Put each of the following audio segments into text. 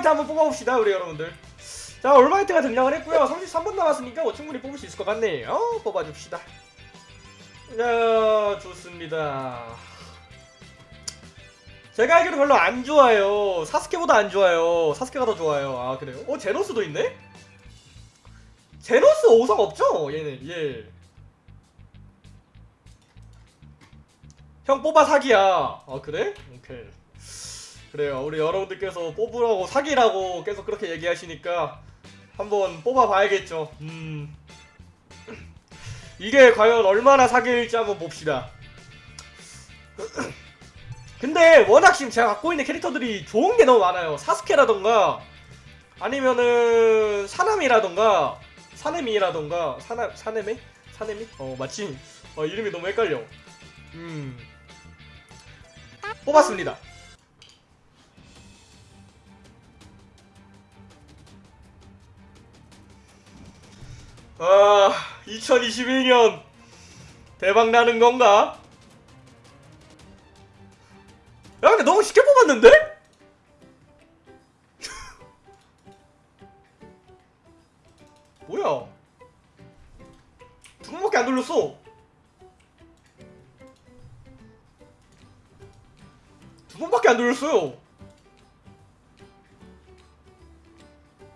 올마이트 한번 뽑아봅시다 우리 여러분들 자 올마이트가 등장을 했고요 33분 남았으니까 뭐 충분히 뽑을 수 있을 것 같네요 뽑아줍시다 자 좋습니다 제가 알기로 별로 안 좋아요 사스케보다 안 좋아요 사스케가 더 좋아요 아 그래요? 어 제노스도 있네? 제노스 5성 없죠? 얘는 예. 형 뽑아 사기야 아 그래? 오케이 그래요. 우리 여러분들께서 뽑으라고 사기라고 계속 그렇게 얘기하시니까 한번 뽑아봐야겠죠. 음. 이게 과연 얼마나 사기일지 한번 봅시다. 근데 워낙 지금 제가 갖고 있는 캐릭터들이 좋은 게 너무 많아요. 사스케라던가 아니면은 사나미라던가 사네미라던가 사나 사네미? 사네미? 어 마침 어 이름이 너무 헷갈려. 음. 뽑았습니다 아 2021년 대박 나는 건가? 야 근데 너무 쉽게 뽑았는데? 뭐야? 두 번밖에 안 돌렸어. 두 번밖에 안 돌렸어요.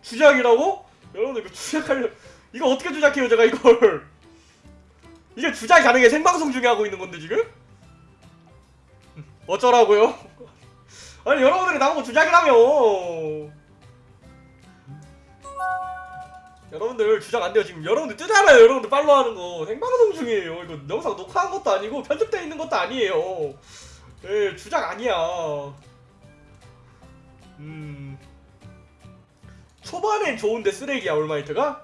주작이라고? 여러분 이거 주작하려 이거 어떻게 주작해요 제가 이걸? 이게 주작이 가능해. 생방송 중에 하고 있는 건데 지금? 어쩌라고요? 아니 여러분들이 나보고 주작이라며! 여러분들 주작 안 돼요. 지금 여러분들 뜨잖아요. 여러분들 팔로우 하는 거. 생방송 중이에요. 이거 영상 녹화한 것도 아니고 편집되어 있는 것도 아니에요. 예 주작 아니야. 음. 초반엔 좋은데 쓰레기야 올마이트가?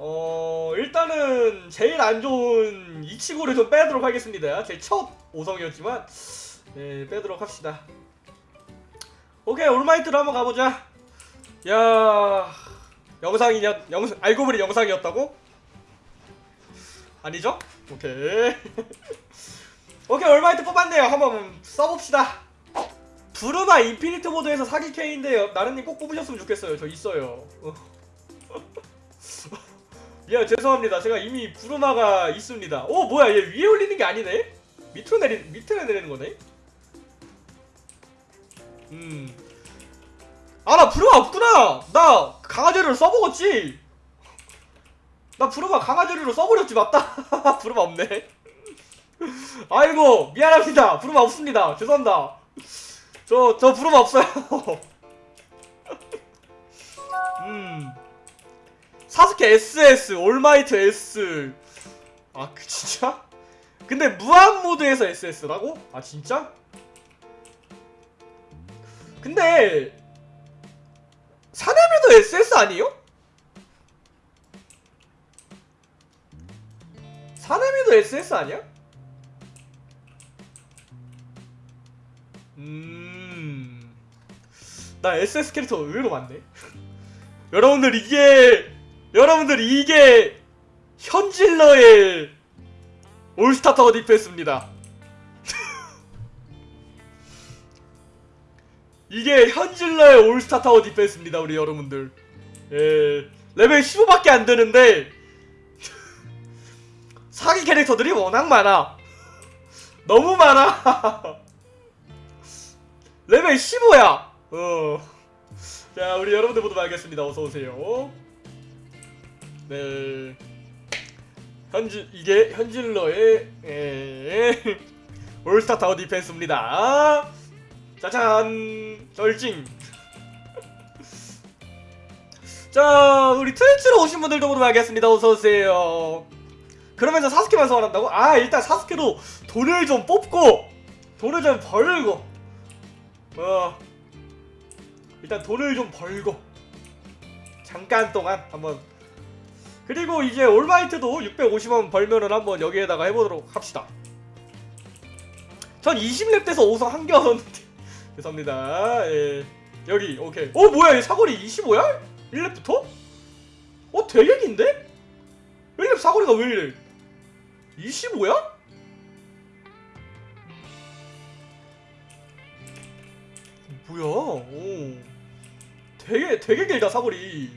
어 일단은 제일 안 좋은 이치고를 좀 빼도록 하겠습니다. 제 첫 5성이었지만 네 빼도록 합시다. 오케이 올마이트로 한번 가보자. 야 영상이냐 영 알고 보니 영상이었다고? 아니죠? 오케이. 오케이 올마이트 뽑았네요. 한번 써봅시다. 부르마 infinite mode에서 사기 캐인데요. 나른님 꼭 뽑으셨으면 좋겠어요. 저 있어요 야 죄송합니다 제가 이미 부르마가 있습니다 오 뭐야 얘 위에 올리는 게 아니네 밑으로 내리 밑으로 내리는 거네 음. 아, 나 부르마 없구나! 나 강아지를 써먹었지! 나 부르마 강아지를 써버렸지, 맞다! 부르마 없네. 아이고, 미안합니다. 부르마 없습니다. 죄송합니다. 저, 저 부르마 없어요. 음. 사스케 SS, 올마이트 S. 아, 그, 진짜? 근데 무한 모드에서 SS라고? 아, 진짜? 근데 사내미도 SS 아니에요? 사내미도 SS 아니야? 음... 나 SS 캐릭터 의외로 많네 여러분들 이게 여러분들 이게 현질러의 올스타 타워 디펜스입니다. 이게 현질러의 올스타 타워 디펜스입니다 우리 여러분들. 예 레벨 15밖에 안 되는데 사기 캐릭터들이 워낙 많아. 너무 많아. 레벨 15야. 어 자 우리 여러분들 모두 알겠습니다. 어서오세요 네. 현질 이게 현질러의 예, 올스타 타워 디펜스입니다. 짜잔 쩔징 자 우리 트위치로 오신 분들도 모두 알겠습니다. 어서 오세요. 그러면서 사스케만 소환한다고? 아 일단 사스케로 돈을 좀 뽑고 돈을 좀 벌고. 어. 일단 돈을 좀 벌고. 잠깐 동안 한번 그리고 이제 올마이트도 650원 벌면은 한번 여기에다가 해보도록 합시다 전 20렙 돼서 5성 한개 얻었는데 죄송합니다. 예. 여기 오케이. 어 뭐야 이 사거리 25야? 1렙부터? 어 대격인데? 1렙 사거리가 왜 이래? 25야? 뭐야? 오. 되게 되게 길다 사거리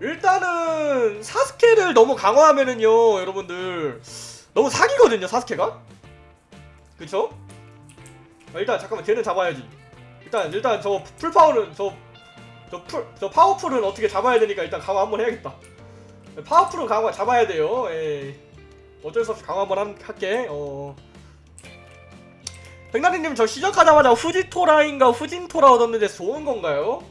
일단은 사스케를 너무 강화하면은요 여러분들. 너무 사기거든요 사스케가. 그쵸? 아, 일단 잠깐만 걔는 잡아야지. 일단 일단 저 풀파워는 저 저 풀, 저 powerful은 어떻게 잡아야 되니까 일단 강화 한번 해야겠다. powerful은 강화 잡아야 돼요. 예. 어쩔 수 없이 강화 한번 함- 할게. 어. 백나리님 저 시작하자마자 후지토라인가 후진토라 얻었는데 좋은 건가요?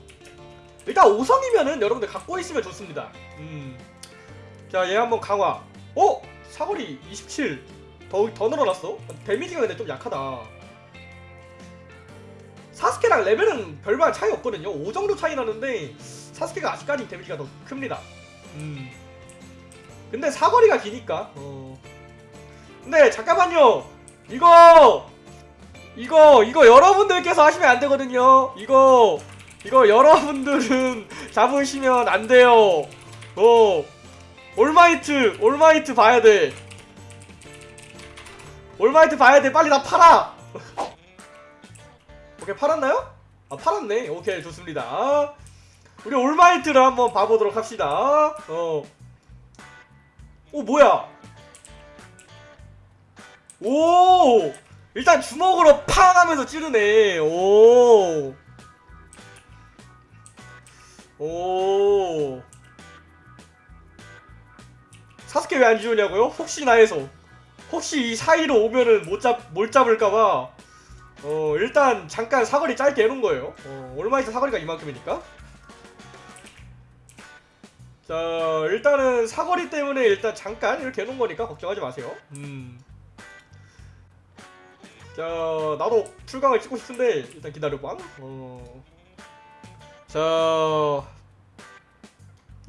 일단 5성이면은 여러분들 갖고 있으면 좋습니다. 음. 자, 얘 한번 강화. 어? 사거리 27. 더, 더 늘어났어? 데미지가 근데 좀 약하다. 사스케랑 레벨은 별반 차이 없거든요. 5 정도 차이 나는데 사스케가 아직까지 데미지가 더 큽니다. 음. 근데 사거리가 기니까. 어. 근데 잠깐만요. 이거 이거 이거 여러분들께서 하시면 안 되거든요. 이거 이거 여러분들은 잡으시면 안 돼요. 어. 올마이트 올마이트 봐야 돼. 올마이트 봐야 돼. 빨리 나 팔아. 오케이 팔았나요? 아 팔았네. 오케이 좋습니다. 우리 올마이트를 한번 봐보도록 합시다. 어. 오 뭐야? 오 일단 주먹으로 팡 하면서 찌르네. 오. 오. 사스케 왜 안 지우냐고요? 혹시나 해서. 혹시 이 사이로 오면은 못 잡, 못 잡을까봐. 어, 일단 잠깐 사거리 짧게 해놓은 거예요. 어, 올마이트 사거리가 이만큼이니까. 자, 일단은 사거리 때문에 일단 잠깐 이렇게 해놓은 거니까 걱정하지 마세요. 음. 자, 나도 출강을 찍고 싶은데 일단 기다려봐. 어. 자,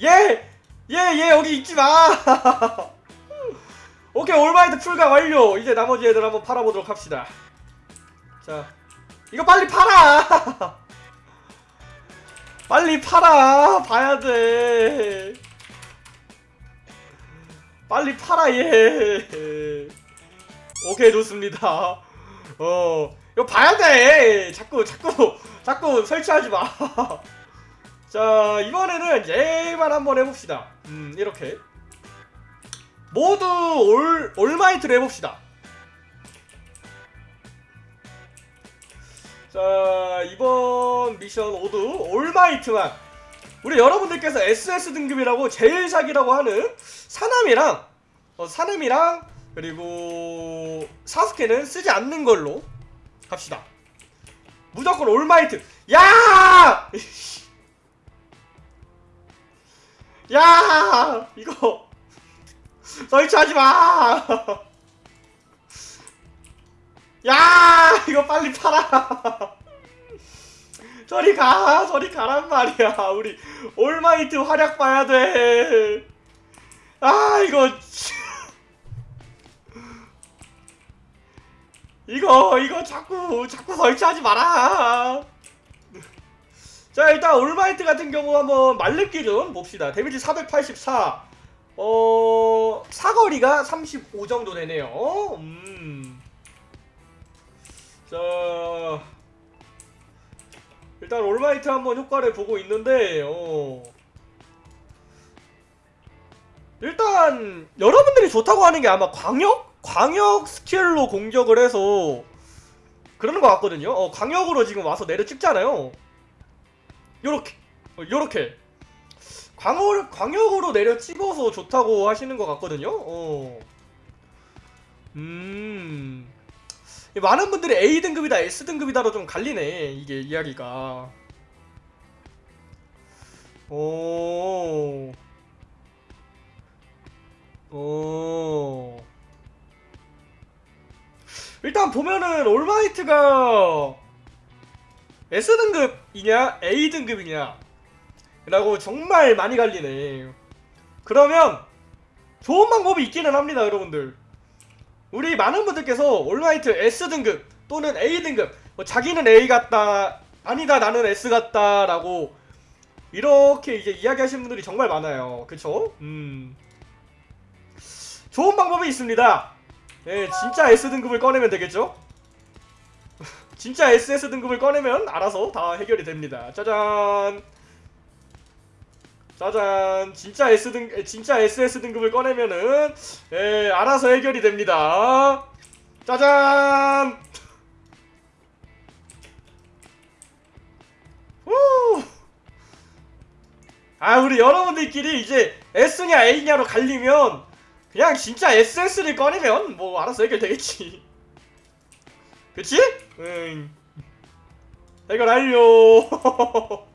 얘, 얘, 얘 여기 있지 마. 오케이, 올마이트 풀강 완료. 이제 나머지 애들 한번 팔아보도록 합시다. 자, 이거 빨리 팔아. 빨리 팔아. 봐야 돼. 빨리 팔아 얘. 오케이 좋습니다. 어 이거 봐야 돼. 자꾸 자꾸 자꾸 설치하지 마. 자 이번에는 얘만 한번 해봅시다. 음 이렇게 모두 올 올마이트로 해봅시다. 자 이번 미션 모두 올마이트만 우리 여러분들께서 SS 등급이라고 제일 사기라고 하는 사남이랑 어, 사남이랑 그리고 사스케는 쓰지 않는 걸로 갑시다. 무조건 올마이트. 야! 야! 이거 설치하지 마. 야! 이거 빨리 팔아. 저리 가, 저리 가란 말이야. 우리 올마이트 활약 봐야 돼. 아, 이거. 이거, 이거 자꾸, 자꾸 설치하지 마라. 자, 일단 올마이트 같은 경우 한번 만렙 기준 봅시다. 데미지 484. 어, 사거리가 35 정도 되네요. 음. 자, 일단 올마이트 한번 효과를 보고 있는데, 어. 일단 여러분들이 좋다고 하는 게 아마 광역? 광역 스킬로 공격을 해서 그러는 것 같거든요. 어, 광역으로 지금 와서 내려 찍잖아요. 요렇게, 어, 요렇게. 광역, 광역으로 내려 찍어서 좋다고 하시는 것 같거든요. 어. 음. 많은 분들이 A 등급이다, S 등급이다로 좀 갈리네. 이게 이야기가. 오. 오. 일단 보면은 올마이트가 S 등급이냐 A 등급이냐 라고 정말 많이 갈리네. 그러면 좋은 방법이 있기는 합니다, 여러분들. 우리 많은 분들께서 올마이트 S 등급 또는 A 등급 뭐 자기는 A 같다 아니다 나는 S 같다 라고 이렇게 이제 이야기하시는 분들이 정말 많아요. 그쵸? 음. 좋은 방법이 있습니다. 예, 진짜 S 등급을 꺼내면 되겠죠? 진짜 SS 등급을 꺼내면 알아서 다 해결이 됩니다. 짜잔. 짜잔. 진짜 S 등 에, 진짜 SS 등급을 꺼내면은 예, 알아서 해결이 됩니다. 짜잔. 후. 아 우리 여러분들끼리 이제 S냐 A냐로 갈리면 그냥 진짜 SS를 꺼내면 뭐 알아서 해결되겠지. 그치? 응. 해결 완료.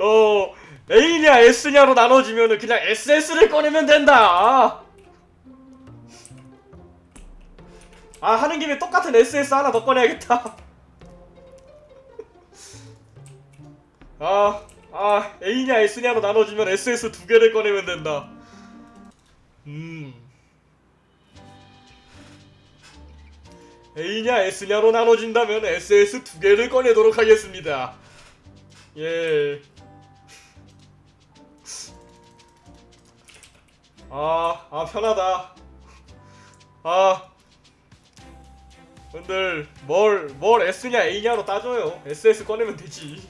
어, A냐 S냐로 나눠지면은 그냥 SS를 꺼내면 된다. 아, 하는 김에 똑같은 SS 하나 더 꺼내야겠다. 아, 아, A냐 S냐로 나눠지면 SS 두 개를 꺼내면 된다. 음. A냐 S냐로 나눠진다면 SS 두 개를 꺼내도록 하겠습니다. 예. 아, 아 편하다. 아. 분들 뭘, 뭘 S냐 A냐로 따져요. SS 꺼내면 되지.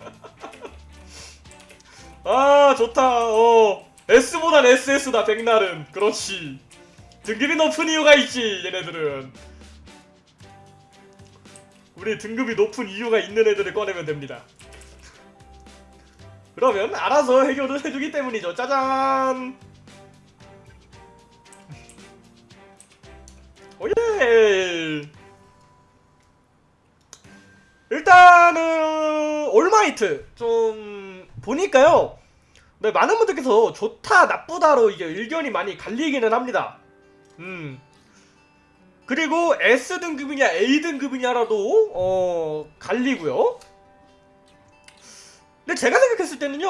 아, 좋다. 어. S보단 SS다 백날은. 그렇지. 등급이 높은 이유가 있지 얘네들은. 우리 등급이 높은 이유가 있는 애들을 꺼내면 됩니다. 그러면 알아서 해결을 해주기 때문이죠. 짜잔! 오예! 일단은 올마이트 좀 보니까요. 네, 많은 분들께서 좋다 나쁘다로 이게 의견이 많이 갈리기는 합니다 음. 그리고 S 등급이냐 A 등급이냐라도 어 갈리고요. 근데 제가 생각했을 때는요.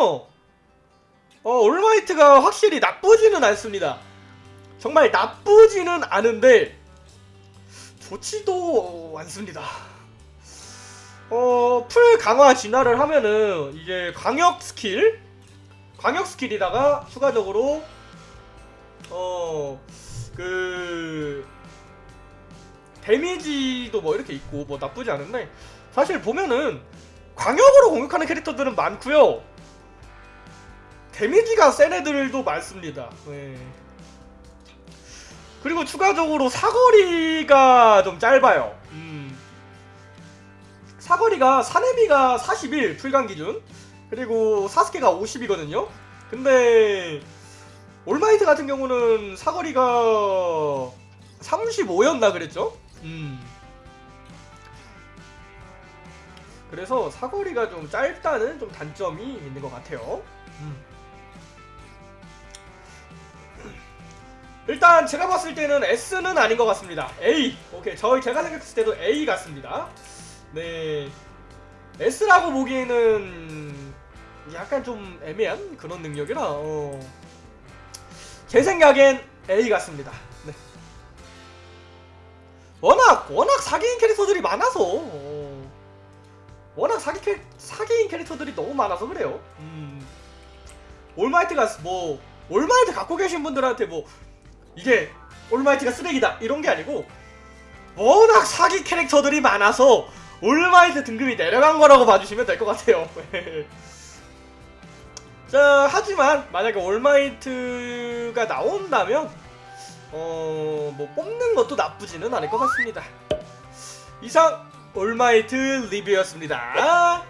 어 올마이트가 확실히 나쁘지는 않습니다. 정말 나쁘지는 않은데 좋지도 않습니다. 어 full 강화 진화를 하면은 이제 광역 스킬 광역 스킬이다가 추가적으로 어 그 데미지도 뭐 이렇게 있고 뭐 나쁘지 않은데 사실 보면은 광역으로 공격하는 캐릭터들은 많고요. 데미지가 센 애들도 많습니다. 네. 그리고 추가적으로 사거리가 좀 짧아요. 음. 사거리가 사네비가 41 풀강 기준. 그리고 사스케가 50이거든요. 근데 올마이트 같은 경우는 사거리가 35였나 그랬죠? 음. 그래서 사거리가 좀 짧다는 좀 단점이 있는 것 같아요. 음. 일단 제가 봤을 때는 S는 아닌 것 같습니다. A. 오케이. 저희 제가 생각했을 때도 A 같습니다. 네. S라고 보기에는 약간 좀 애매한 그런 능력이라 어. 제 생각엔 A 같습니다. 네. 워낙 워낙 사기인 캐릭터들이 많아서 어. 워낙 사기 캐, 사기인 캐릭터들이 너무 많아서 그래요. 음. 올마이트가 뭐 올마이트 갖고 계신 분들한테 뭐 이게 올마이트가 쓰레기다 이런 게 아니고 워낙 사기 캐릭터들이 많아서 올마이트 등급이 내려간 거라고 봐주시면 될 것 같아요. 자 하지만 만약에 올마이트가 나온다면 어 뭐 뽑는 것도 나쁘지는 않을 것 같습니다. 이상 올마이트 리뷰였습니다.